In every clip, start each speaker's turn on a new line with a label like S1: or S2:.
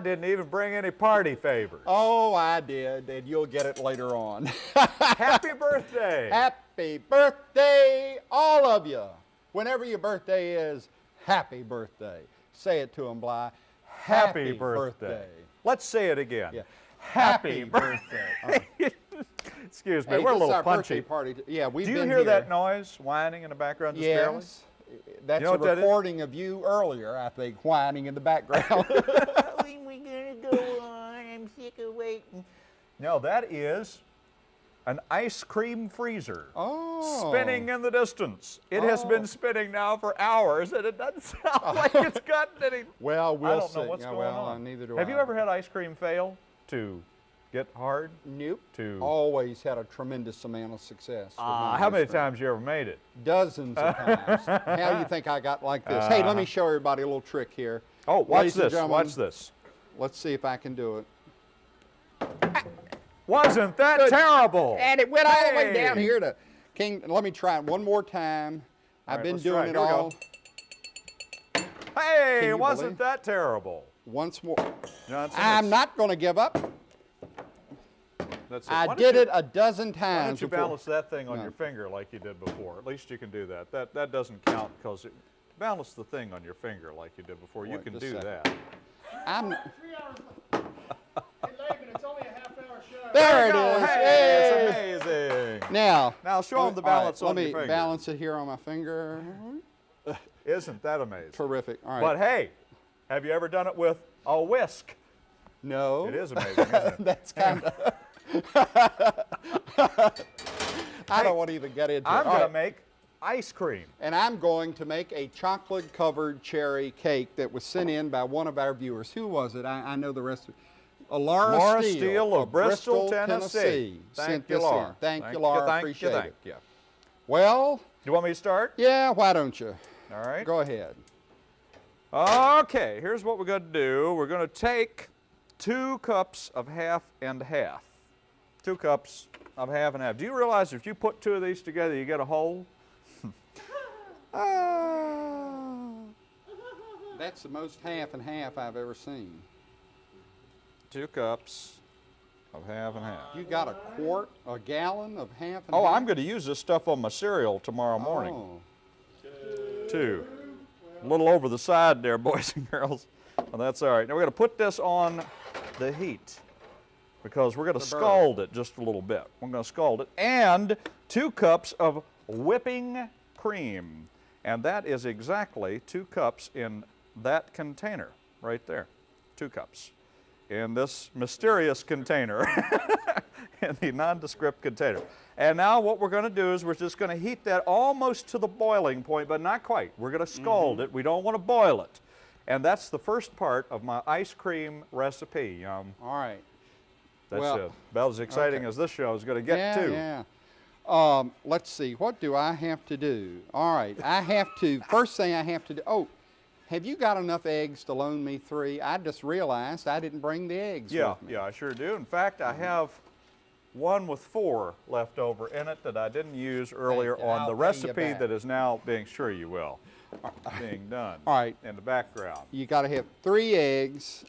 S1: I didn't even bring any party favors.
S2: Oh, I did, and you'll get it later on.
S1: Happy birthday.
S2: happy birthday, all of you. Whenever your birthday is, happy birthday. Say it to them, Bly.
S1: Happy, birthday. Let's say it again.
S2: Yeah.
S1: Happy,
S2: Happy
S1: birthday.
S2: birthday.
S1: Excuse me,
S2: Hey,
S1: we're a little punchy.
S2: party. Yeah, we've
S1: Do you hear
S2: here.
S1: that noise whining in the background just barely?
S2: Yes. That's
S1: You know
S2: a
S1: what that
S2: recording of you earlier, I think, whining in the background.
S3: when we gonna go on? I'm sick of waiting.
S1: No, that is an ice cream freezer.
S2: oh.
S1: Spinning in the distance. It has been
S2: Oh.
S1: spinning now for hours, and it doesn't sound like it's gotten any.
S2: Well, we'll
S1: I don't know
S2: see.
S1: what's
S2: Yeah,
S1: going
S2: well,
S1: on.
S2: uh, neither do
S1: Have
S2: I.
S1: you ever had ice cream fail to get hard?
S2: Nope.
S1: To
S2: Always had a tremendous amount of success. with
S1: Ah, how many
S2: cream.
S1: times you ever made it?
S2: Dozens of times. how do you think I got like this? hey, let me show everybody a little trick here.
S1: Oh, watch
S2: Ladies
S1: this. Watch this.
S2: Let's see if I can do it.
S1: Wasn't that
S2: Good.
S1: terrible?
S2: And it went all the way down here to King. Let me try it one more time.
S1: All
S2: I've
S1: right,
S2: been doing
S1: it.
S2: it
S1: Here we go.
S2: all.
S1: Hey, wasn't
S2: believe-
S1: that terrible?
S2: Once more.
S1: Johnson,
S2: I'm not going to give up.
S1: that's it.
S2: I did
S1: you-
S2: it a dozen times.
S1: Why don't you
S2: before.
S1: balance that thing on
S2: No.
S1: your finger like you did before? At least you can do that. That that doesn't count because balance the thing on your finger like you did before. you can do that.
S2: I'm.
S4: Three hours. it's only a half hour show.
S2: There it is.
S1: Hey,
S2: Hey.
S1: it's amazing.
S2: Now.
S1: Now them the balance
S2: let
S1: on your
S2: me
S1: finger.
S2: balance it here on my finger.
S1: Isn't that amazing?
S2: Terrific. All right.
S1: But hey, have you ever done it with a whisk?
S2: no.
S1: It is amazing, isn't it?
S2: That's kind of. I don't want to even get into it.
S1: I'm
S2: it. All
S1: going
S2: right.
S1: to make ice cream.
S2: And I'm going to make a chocolate covered cherry cake that was sent in by one of our viewers. Who was it? I, I know the rest of uh, Laura,
S1: Laura
S2: Steele,
S1: Steele of Bristol, Tennessee. Thank you, Laura.
S2: in. Thank, you, Laura.
S1: Thank
S2: Appreciate
S1: you,
S2: it.
S1: you.
S2: Well, Do
S1: You want me to start?
S2: yeah, why don't you?
S1: All right.
S2: Go ahead.
S1: Okay, here's what we're going to do. We're going to take two cups of half and half. Two cups of half and half. Do you realize if you put two of these together, you get a whole? Ah.
S2: That's the most half and half I've ever seen.
S1: Two cups of half and half.
S2: You got a quart, a gallon of half and
S1: Oh,
S2: half?
S1: I'm going to use this stuff on my cereal tomorrow oh. morning,
S2: Oh.
S1: too. A little over the side there, boys and girls. Well, that's all right. Now we're going to put this on the heat because we're going to scald it just a little bit. We're going to scald it. And two cups of whipping cream. And that is exactly two cups in that container right there. Two cups in this mysterious container, in the nondescript container. And now what we're going to do is we're just going to heat that almost to the boiling point, but not quite. We're going to scald
S2: Mm-hmm.
S1: it. We don't want to boil it. And that's the first part of my ice cream recipe. Um,
S2: All right.
S1: that's
S2: Well,
S1: uh, about as exciting
S2: okay.
S1: as this show is going to get
S2: yeah,
S1: to.
S2: Yeah. Um, let's see. What do I have to do? All right. I have to. First thing I have to do. Oh, have you got enough eggs to loan me three? I just realized I didn't bring the eggs.
S1: Yeah,
S2: with me.
S1: yeah, I sure do. In fact, I mm-hmm. have one with four left over in it that I didn't use earlier on the recipe that is now being sure you will being done.
S2: All right.
S1: In the background.
S2: You got to have three eggs,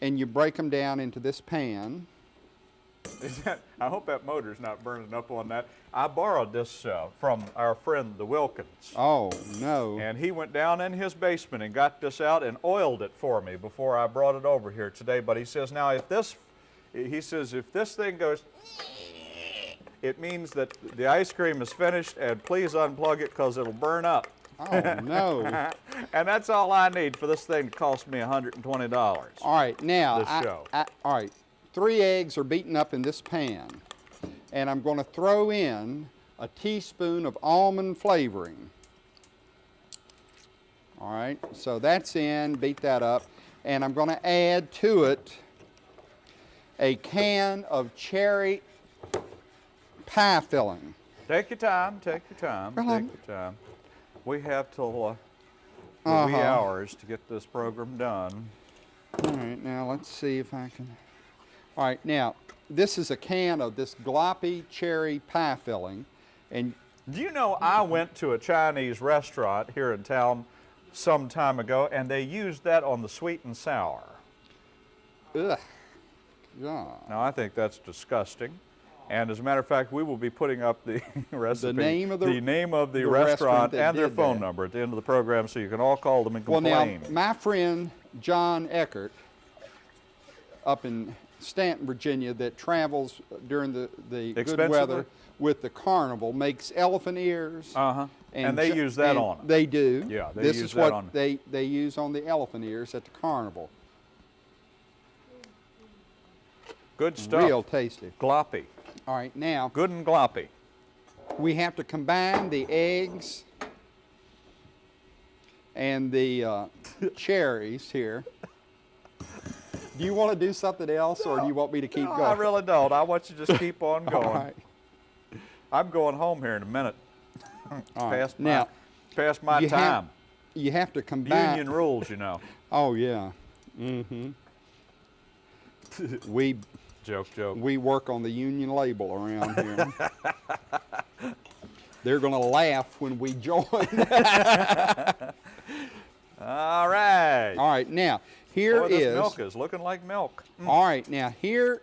S2: and you break them down into this pan.
S1: That, I hope that motor's not burning up on that. I borrowed this uh, from our friend the Wilkins.
S2: Oh no.
S1: And he went down in his basement and got this out and oiled it for me before I brought it over here today. But he says, now if this, he says, if this thing goes, it means that the ice cream is finished and please unplug it because it'll burn up.
S2: Oh no.
S1: and that's all I need for this thing to cost me $120.
S2: All right, now,
S1: This
S2: I-
S1: show.
S2: I- all right, three eggs are beaten up in this pan, and I'm going to throw in a teaspoon of almond flavoring. All right, so that's in, beat that up, and I'm going to add to it a can of cherry pie filling.
S1: Take your time, take your time,
S2: Well,
S1: take your time. We have till uh, the
S2: Uh-huh.
S1: hours to get this program done.
S2: All right, now let's see if I can. All right, now this is a can of this gloppy cherry pie filling, and
S1: Do you know I went to a Chinese restaurant here in town some time ago and they used that on the sweet and sour.
S2: ugh. God.
S1: Now, I think that's disgusting. And as a matter of fact, we will be putting up the recipe,
S2: name of the-
S1: name of the,
S2: the
S1: restaurant,
S2: restaurant
S1: and their phone
S2: that.
S1: number at the end of the program, so you can all call them and complain.
S2: Well, now, my friend John Eckert up in Staunton, Virginia, that travels during the, the good weather with the carnival, makes elephant ears.
S1: uh-huh. And, they use that on 'em.
S2: They do.
S1: Yeah, they
S2: this
S1: use
S2: is
S1: that
S2: what
S1: on
S2: they, they use on the elephant ears at the carnival.
S1: Good stuff.
S2: Real tasty.
S1: Gloppy.
S2: All right, now
S1: Good and gloppy.
S2: we have to combine the eggs and the uh, cherries here. Do you want to do something else, or do you want me to keep
S1: no,
S2: going?
S1: I really don't. I want you to just keep on going.
S2: All right.
S1: I'm going home here in a minute.
S2: All right.
S1: past my,
S2: Now,
S1: past my
S2: you have-
S1: time.
S2: You have to combine.
S1: Union rules, you know.
S2: Oh yeah. Mm-hmm. we
S1: Joke, joke.
S2: we work on the union label around here. They're gonna laugh when we join.
S1: All right.
S2: All right, now here
S1: Boy,
S2: is.
S1: this milk is looking like milk.
S2: All right, now here.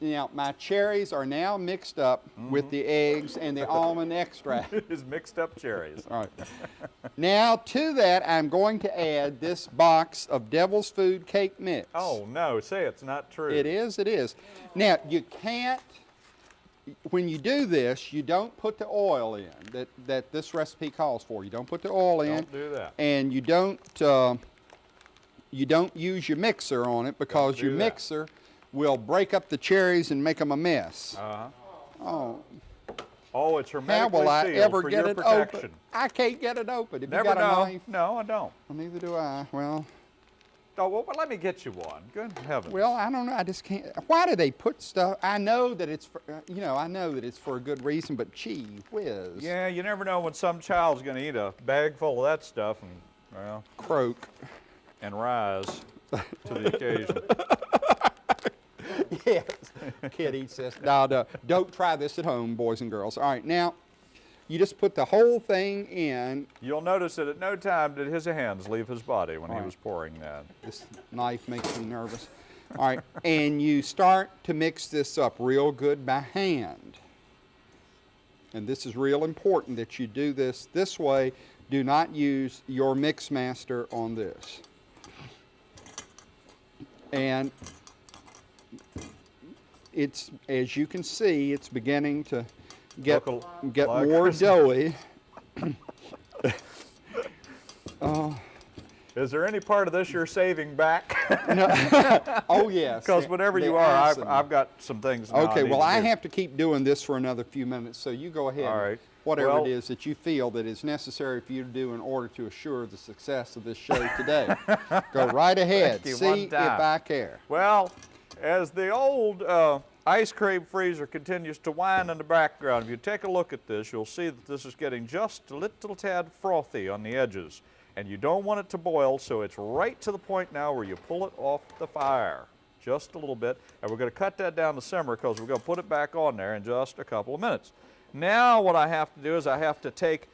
S2: Now my cherries are now mixed up
S1: Mm-hmm.
S2: with the eggs and the almond extract.
S1: It's mixed up cherries.
S2: All right. Now to that, I'm going to add this box of Devil's Food Cake Mix.
S1: Oh no, say it's not true.
S2: It is, it is. Now, you can't, when you do this, you don't put the oil in that, that this recipe calls for. You don't put the oil in.
S1: Don't do that.
S2: And you don't, uh, you don't use your mixer on it because your
S1: that.
S2: mixer will break up the cherries and make them a mess.
S1: Uh-huh.
S2: oh,
S1: Oh, it's
S2: how
S1: hermetically
S2: will I ever get it
S1: protection.
S2: open? I can't get it open. If
S1: Never
S2: you got
S1: know.
S2: a knife,
S1: No, I don't.
S2: well, neither do I. Well,
S1: Oh, well, let me get you one. Good heavens.
S2: Well, I don't know. I just can't. Why do they put stuff? I know that it's for, uh, you know, I know that it's for a good reason, but gee whiz.
S1: yeah, you never know when some child's going to eat a bag full of that stuff and, well,
S2: Croak.
S1: And rise to the occasion.
S2: yes. Kid eats this. No, no. Don't try this at home, boys and girls. All right, now, you just put the whole thing in.
S1: You'll notice that at no time did his hands leave his body when he
S2: right.
S1: was pouring that.
S2: This knife makes me nervous. All right, and you start to mix this up real good by hand. And this is real important that you do this this way. Do not use your mix master on this. And it's, as you can see, it's beginning to get,
S1: a-
S2: get more doughy. Oh.
S1: Is there any part of this you're saving back?
S2: Oh, yes.
S1: Because
S2: whatever
S1: you are, I've. I've got some things.
S2: Okay, well, I have to keep doing this for another few minutes, so you go ahead.
S1: All right.
S2: Whatever
S1: Well-
S2: it is that you feel that is necessary for you to do in order to assure the success of this show today. go right ahead. See if. I care.
S1: Well, as the old uh, ice cream freezer continues to whine in the background, if you take a look at this, you'll see that this is getting just a little tad frothy on the edges. And you don't want it to boil, so it's right to the point now where you pull it off the fire. Just a little bit. And we're going to cut that down to simmer because we're going to put it back on there in just a couple of minutes. Now what I have to do is I have to take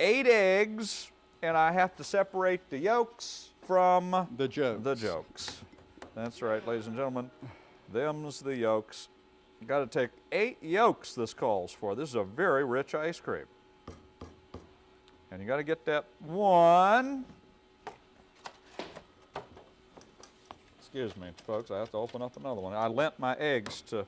S1: eight eggs and I have to separate the yolks from
S2: The jokes.
S1: the jokes. That's right, ladies and gentlemen. Them's the yolks. You got to take eight yolks, this calls for. This is a very rich ice cream. And you got to get that one. Excuse me, folks, I have to open up another one. I lent my eggs to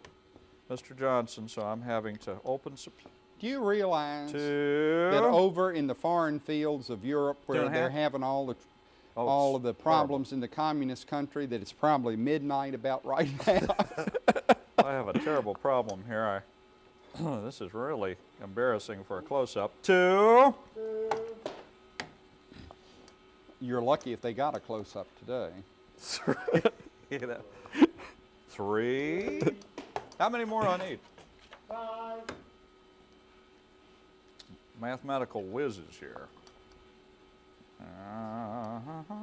S1: Mr. Johnson, so I'm having to open some.
S2: Do you realize that over in the foreign fields of Europe, where they're
S1: half?
S2: having all the
S1: Oh,
S2: all of the
S1: horrible.
S2: problems in the communist country, that it's probably midnight about right now.
S1: I have a terrible problem here. I, this is really embarrassing for a close-up. Two.
S2: You're lucky if they got a close up today.
S1: Three. You know. Three. How many more I need?
S4: Five,
S1: Mathematical whizzes here. Uh-huh.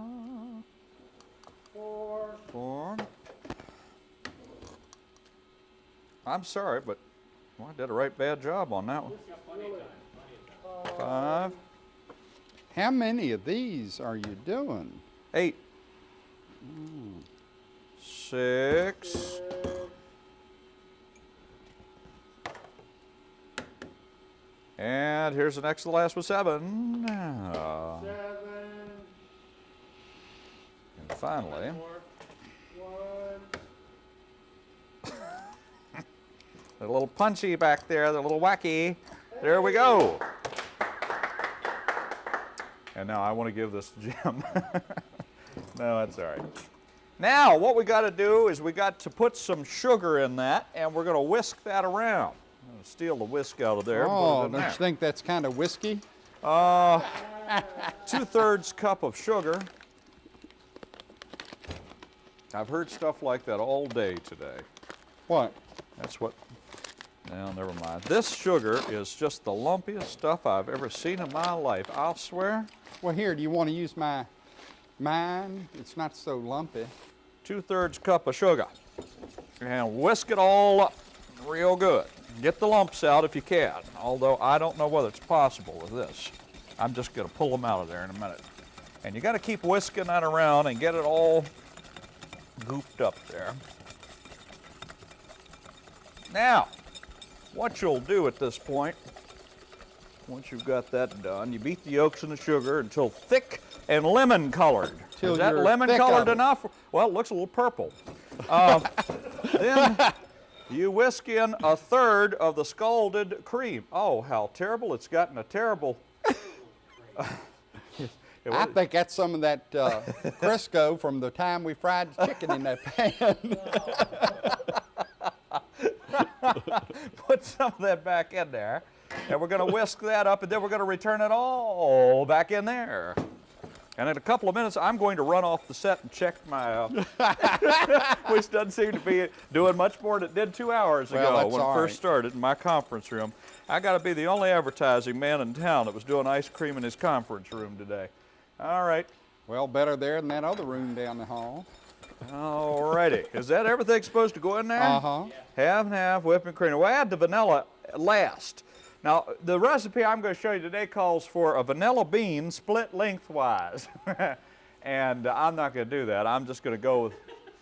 S4: four,
S1: Four. I'm sorry, but well, I did a right bad job on that one. Five.
S2: How many of these are you doing?
S1: Eight. six. And here's the next to the last one, seven. Uh,
S4: Seven.
S1: and finally,
S4: Four. One.
S1: they're a little punchy back there, they're a little wacky. There we go. And now I want to give this to Jim. no, that's all right. Now, what we got to do is we got to put some sugar in that, and we're going to whisk that around. I'm going to steal the whisk out of there. and put it
S2: Oh, don't you think that's kind of whiskey?
S1: Uh, two thirds cup of sugar. I've heard stuff like that all day today.
S2: What?
S1: That's what. No, never mind. This sugar is just the lumpiest stuff I've ever seen in my life. I'll swear.
S2: Well, here, do you want to use my mine? It's not so lumpy.
S1: Two thirds cup of sugar. And whisk it all up real good. Get the lumps out if you can, although I don't know whether it's possible with this. I'm just going to pull them out of there in a minute. And you got to keep whisking that around and get it all gooped up there. Now, what you'll do at this point, once you've got that done, you beat the yolks and the sugar until thick and lemon colored.
S2: Till
S1: Is that lemon colored enough? Well, it looks a little purple. Um, then you whisk in a third of the scalded cream. Oh, how terrible. It's gotten a terrible.
S2: I think that's some of that uh, Crisco from the time we fried chicken in that pan.
S1: put some of that back in there. And we're going to whisk that up, and then we're going to return it all back in there. And in a couple of minutes, I'm going to run off the set and check my, uh, which doesn't seem to be doing much more than it did two hours
S2: Well,
S1: ago when it
S2: all
S1: first
S2: right.
S1: started in my conference room. I got to be the only advertising man in town that was doing ice cream in his conference room today. All right.
S2: well, better there than that other room down the hall.
S1: All righty. Is that everything supposed to go in there?
S2: Uh-huh.
S1: Half and half whipping cream. We'll add the vanilla last. Now, the recipe I'm going to show you today calls for a vanilla bean split lengthwise. and I'm not going to do that. I'm just going to go with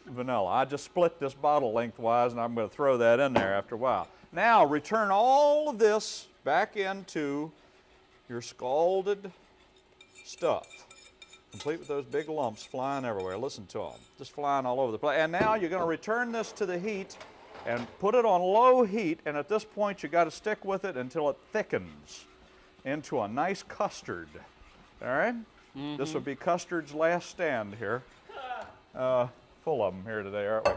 S1: vanilla. I just split this bottle lengthwise and I'm going to throw that in there after a while. Now, return all of this back into your scalded stuff complete with those big lumps flying everywhere. Listen to them, just flying all over the place. And now you're going to return this to the heat and put it on low heat. And at this point, you got to stick with it until it thickens into a nice custard. All right? This will be custard's last stand here. Uh, full of them here today, aren't we?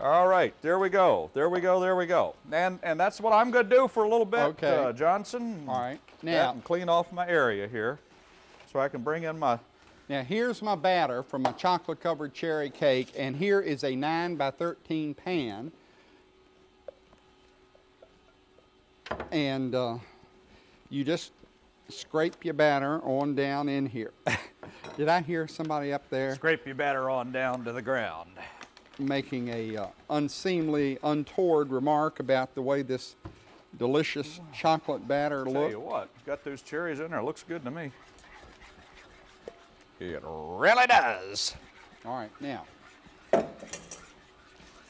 S1: All right, there we go. There we go. There we go. And and that's what I'm going to do for a little bit,
S2: Okay.
S1: uh, Johnson.
S2: All right. Now,
S1: and clean off my area here, so I can bring in my
S2: now here's my batter from my chocolate covered cherry cake, and here is a 9 by 13 pan. And uh, you just scrape your batter on down in here. Did I hear somebody up there?
S1: Scrape your batter on down to the ground.
S2: making a uh, unseemly, untoward remark about the way this delicious chocolate batter
S1: Tell you
S2: looks.
S1: what, got those cherries in there. Looks good to me. It really does.
S2: All right, now.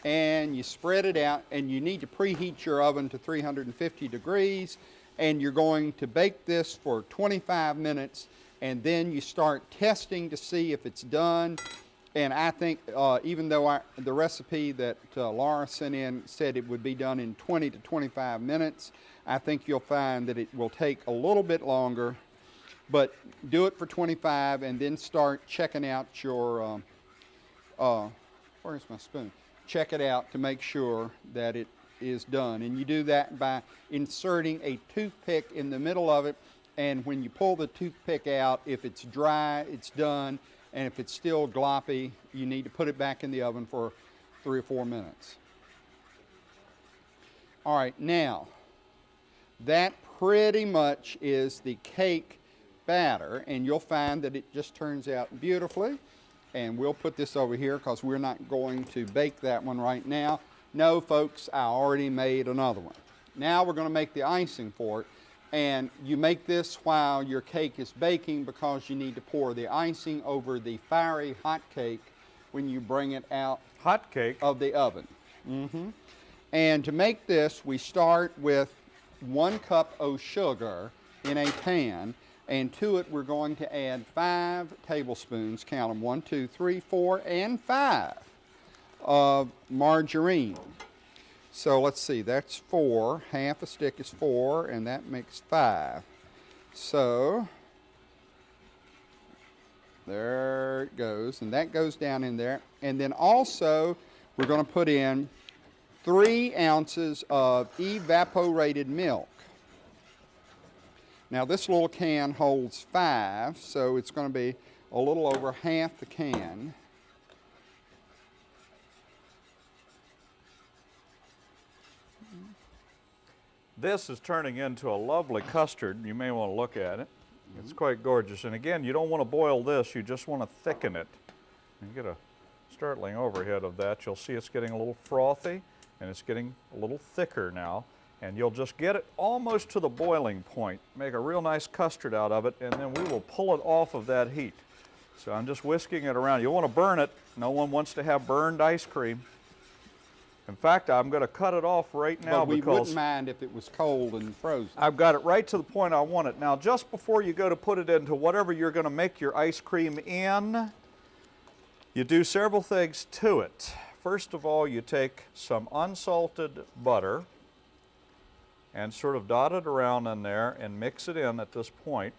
S2: And you spread it out, and you need to preheat your oven to 350 degrees, and you're going to bake this for 25 minutes, and then you start testing to see if it's done. And I think, uh, even though I, the recipe that uh, Laura sent in said it would be done in 20 to 25 minutes, I think you'll find that it will take a little bit longer but do it for 25 and then start checking out your um, uh, where's my spoon check it out to make sure that it is done. And you do that by inserting a toothpick in the middle of it. And when you pull the toothpick out if it's dry it's done. And if it's still gloppy you need to put it back in the oven for three or four minutes. All right now that pretty much is the cake batter, and you'll find that it just turns out beautifully. And we'll put this over here because we're not going to bake that one right now. No, folks, I already made another one. Now we're going to make the icing for it. And you make this while your cake is baking because you need to pour the icing over the fiery hot cake when you bring it out
S1: Hot cake.
S2: of the oven. Mm -hmm. And to make this, we start with one cup of sugar in a pan, and to it we're going to add five tablespoons, count them, one, two, three, four, and five, of margarine. So let's see, that's four, half a stick is four, and that makes five. So, there it goes, and that goes down in there. And then also, we're going to put in three ounces of evaporated milk. Now, this little can holds five, so it's going to be a little over half the can.
S1: This is turning into a lovely custard. You may want to look at it. It's quite gorgeous. And again, you don't want to boil this, you just want to thicken it. You get a startling overhead of that. You'll see it's getting a little frothy and it's getting a little thicker now. And you'll just get it almost to the boiling point. Make a real nice custard out of it, and then we will pull it off of that heat. So I'm just whisking it around. You want to burn it. No one wants to have burned ice cream. In fact, I'm going to cut it off right now
S2: but we
S1: because
S2: wouldn't mind if it was cold and frozen.
S1: I've got it right to the point I want it. Now, just before you go to put it into whatever you're going to make your ice cream in, you do several things to it. First of all, you take some unsalted butter and sort of dot it around in there and mix it in at this point.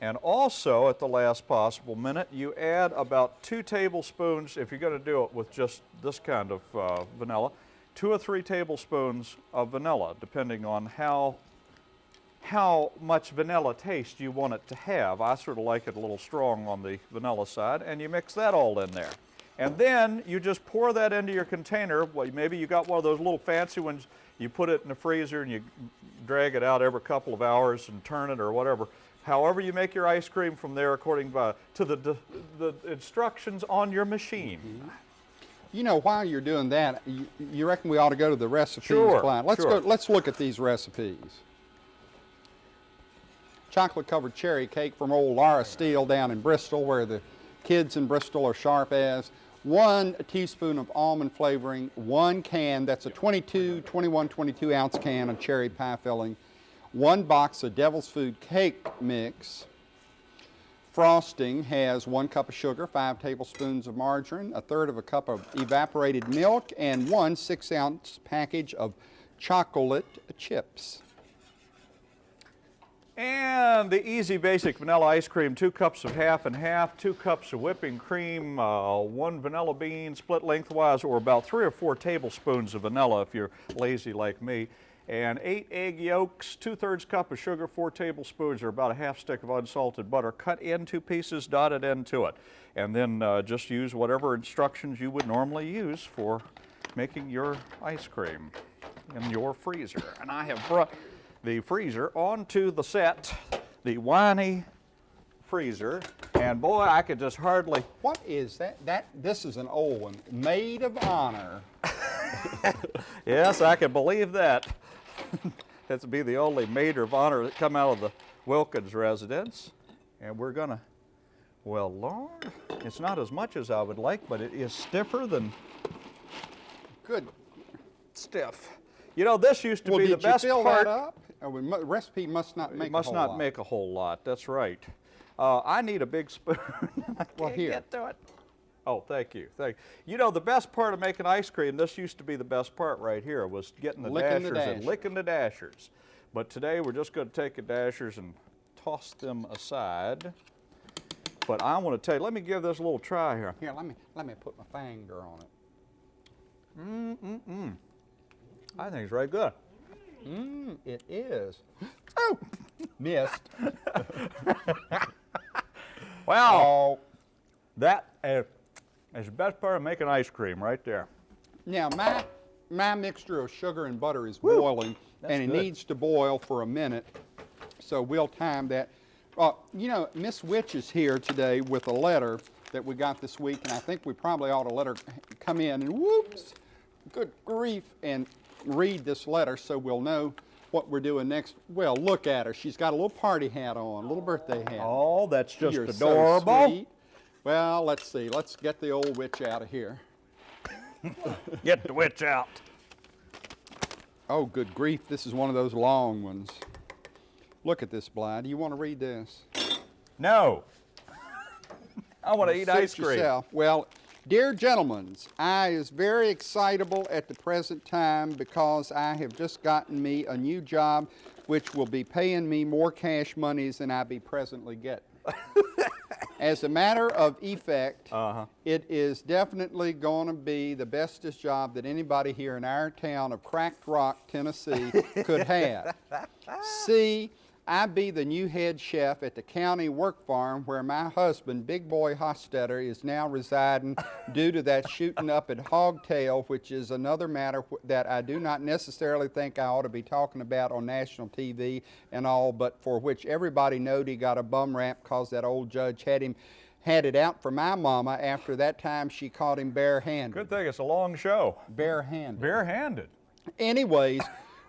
S1: And also, at the last possible minute, you add about two tablespoons, if you're going to do it with just this kind of uh, vanilla, two or three tablespoons of vanilla, depending on how, how much vanilla taste you want it to have. I sort of like it a little strong on the vanilla side, and you mix that all in there. And then you just pour that into your container. Well, maybe you got one of those little fancy ones. You put it in the freezer and you drag it out every couple of hours and turn it or whatever. However you make your ice cream from there according to, to the, the instructions on your machine. Mm-hmm.
S2: You know, while you're doing that, you, you reckon we ought to go to the recipes
S1: Sure,
S2: blind? Let's
S1: sure.
S2: go. Let's look at these recipes. Chocolate covered cherry cake from old Laura Steele down in Bristol, where the kids in Bristol are sharp as. One teaspoon of almond flavoring, one can, that's a 22, 21, 22 ounce can of cherry pie filling, one box of Devil's Food cake mix, Frosting has one cup of sugar, five tablespoons of margarine, a third of a cup of evaporated milk, and one six ounce package of chocolate chips.
S1: And the easy basic vanilla ice cream, two cups of half and half, two cups of whipping cream, uh, one vanilla bean split lengthwise, or about three or four tablespoons of vanilla if you're lazy like me, and eight egg yolks, two thirds cup of sugar, four tablespoons, or about a half stick of unsalted butter, cut into pieces, dotted into it. And then uh, just use whatever instructions you would normally use for making your ice cream in your freezer. And I have brought the freezer onto the set, the whiny freezer, and boy, I could just hardly.
S2: What is that? That This is an old one. Maid of Honor.
S1: Yes, I can believe that. That's be the only maid of honor that come out of the Wilkins residence, and we're gonna. Well, Lord, it's not as much as I would like, but it is stiffer than
S2: Good.
S1: stiff. You know, this used to
S2: Well,
S1: be the best part.
S2: Did you fill that up? Oh, recipe must not make
S1: It must
S2: a whole
S1: not
S2: lot.
S1: make a whole lot. That's right. Uh, I need a big spoon. I
S2: Well,
S1: can't
S2: here.
S1: get to it. Oh, thank you. Thank you. know, the best part of making ice cream, this used to be the best part right here, was getting the
S2: Licking the
S1: dashers and licking the dashers. But today we're just going to take the dashers and toss them aside. But I want to tell you, let me give this a little try here.
S2: Here, let me let me put my finger on it.
S1: I think it's very good.
S2: Mmm, it is. Oh, missed.
S1: Wow,
S2: Oh,
S1: that is, is the best part of making ice cream right there.
S2: Now, my, my mixture of sugar and butter is boiling,
S1: That's
S2: and it
S1: good.
S2: needs to boil for a minute, so we'll time that. Uh, you know, Miss Witch is here today with a letter that we got this week, and I think we probably ought to let her come in and whoops, good grief, and read this letter so we'll know what we're doing next. Well, look at her. She's got a little party hat on, a little birthday hat.
S1: Oh, that's just
S2: You're so
S1: adorable.
S2: sweet. Well, let's see. Let's get the old witch out of here.
S1: Get the witch out.
S2: Oh, good grief. This is one of those long ones. Look at this, Bly. Do you want to read this?
S1: No. I want to eat ice cream.
S2: yourself. Well, dear gentlemen, I is very excitable at the present time because I have just gotten me a new job which will be paying me more cash monies than I be presently getting. As a matter of effect,
S1: Uh-huh.
S2: it is definitely going to be the bestest job that anybody here in our town of Cracked Rock, Tennessee could have. See, I be the new head chef at the county work farm where my husband, Big Boy Hostetter, is now residing due to that shooting up at Hogtail, which is another matter that I do not necessarily think I ought to be talking about on national TV and all, but for which everybody knowed he got a bum rap because that old judge had him had it out for my mama after that time she caught him barehanded.
S1: Good thing it's a long show.
S2: Barehanded.
S1: Barehanded.
S2: Anyways,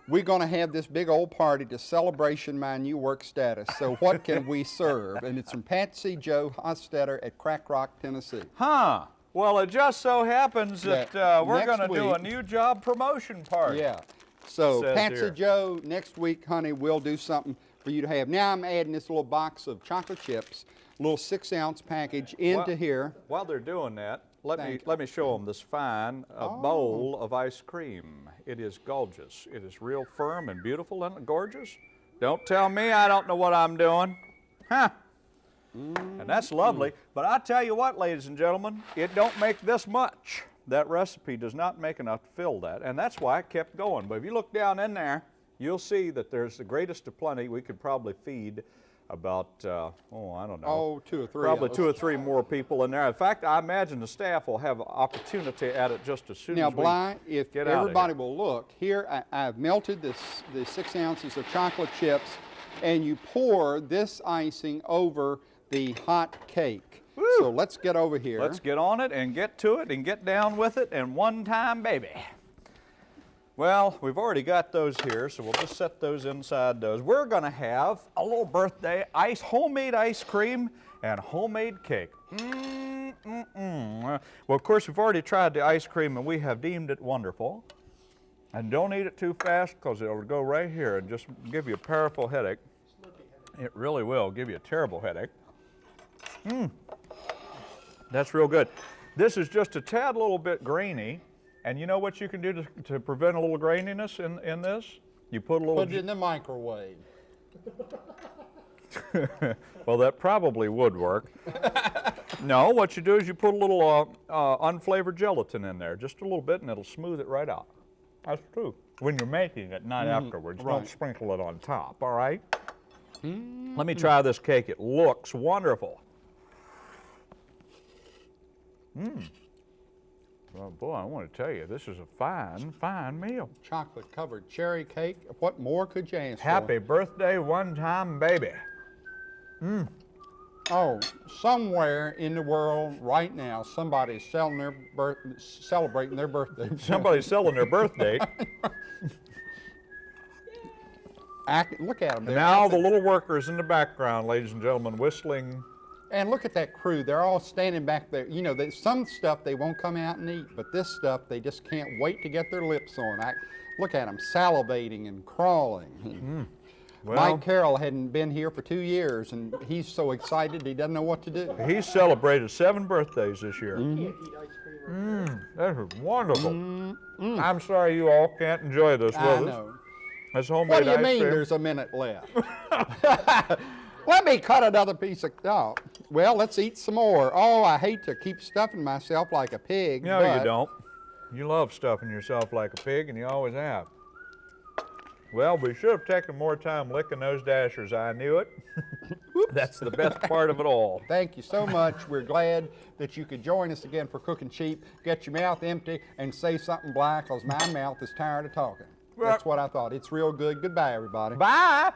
S2: we're going to have this big old party to celebration my new work status. So what can we serve? And it's from Patsy Joe Hostetter at Crack Rock, Tennessee.
S1: Huh. Well, it just so happens that
S2: That
S1: uh, we're going to do a new job promotion party.
S2: Yeah. So Patsy
S1: here.
S2: Joe, next week, honey, we'll do something for you to have. Now I'm adding this little box of chocolate chips, little six ounce package into here.
S1: While they're doing that, let me
S2: you.
S1: let me show them this fine uh, bowl of ice cream. It is gorgeous. It is real firm and beautiful and gorgeous. Don't tell me I don't know what I'm doing. Huh. And that's lovely. But I tell you what, ladies and gentlemen, it don't make this much. That recipe does not make enough to fill that, and that's why I kept going. But if you look down in there, you'll see that there's the greatest of plenty. We could probably feed about, uh, oh, I don't know.
S2: Oh, two or three.
S1: Probably two or three more people in there. In fact, I imagine the staff will have opportunity at it just as soon
S2: Now,
S1: as we
S2: Bly, if
S1: get out of
S2: everybody will look, here I, I've melted this, the six ounces of chocolate chips, and you pour this icing over the hot cake. So let's get over here.
S1: Let's get on it and get to it and get down with it and one time, baby. Well, we've already got those here, so we'll just set those inside those. We're gonna have a little birthday ice, homemade ice cream and homemade cake. Mm, mm, mm. Well, of course, we've already tried the ice cream and we have deemed it wonderful. And don't eat it too fast because it'll go right here and just give you a powerful headache. It really will give you a terrible headache. That's real good. This is just a tad little bit grainy. And you know what you can do to, to prevent a little graininess in, in this? You put a little.
S2: Put it in the microwave.
S1: well, that probably would work. no, what you do is you put a little uh, uh, unflavored gelatin in there, just a little bit, and it'll smooth it right out. That's true. When you're making it, not afterwards. Don't sprinkle it on top, all right? Let me try this cake. It looks wonderful. Mmm. Well, boy, I want to tell you, this is a fine, fine meal.
S2: Chocolate covered cherry cake. What more could you ask
S1: Happy birthday, one time baby.
S2: for? Oh, somewhere in the world right now, somebody's selling their birth, celebrating their birthday.
S1: Somebody's selling their birthday.
S2: Act, look at them.
S1: Now the little workers in the background, ladies and gentlemen, whistling.
S2: And look at that crew. They're all standing back there. You know, they, some stuff they won't come out and eat, but this stuff they just can't wait to get their lips on. I, look at them salivating and crawling.
S1: Mm. Well,
S2: Mike Carroll hadn't been here for two years, and he's so excited he doesn't know what to do.
S1: he's celebrated seven birthdays this year.
S2: Mm-hmm.
S4: Can't eat ice cream.
S1: Mm, that is wonderful. I'm sorry you all can't enjoy this with
S2: Mm-hmm. I
S1: us.
S2: know.
S1: That's homemade ice cream.
S2: What do you mean
S1: cream.
S2: there's a minute left? Let me cut another piece of, oh, well, let's eat some more. Oh, I hate to keep stuffing myself like a pig.
S1: No,
S2: but
S1: you don't. You love stuffing yourself like a pig, and you always have. Well, we should have taken more time licking those dashers. I knew it. That's the best part of it all.
S2: Thank you so much. We're glad that you could join us again for Cooking Cheap. Get your mouth empty and say something black, because my mouth is tired of talking. That's what I thought. It's real good. Goodbye, everybody.
S1: Bye.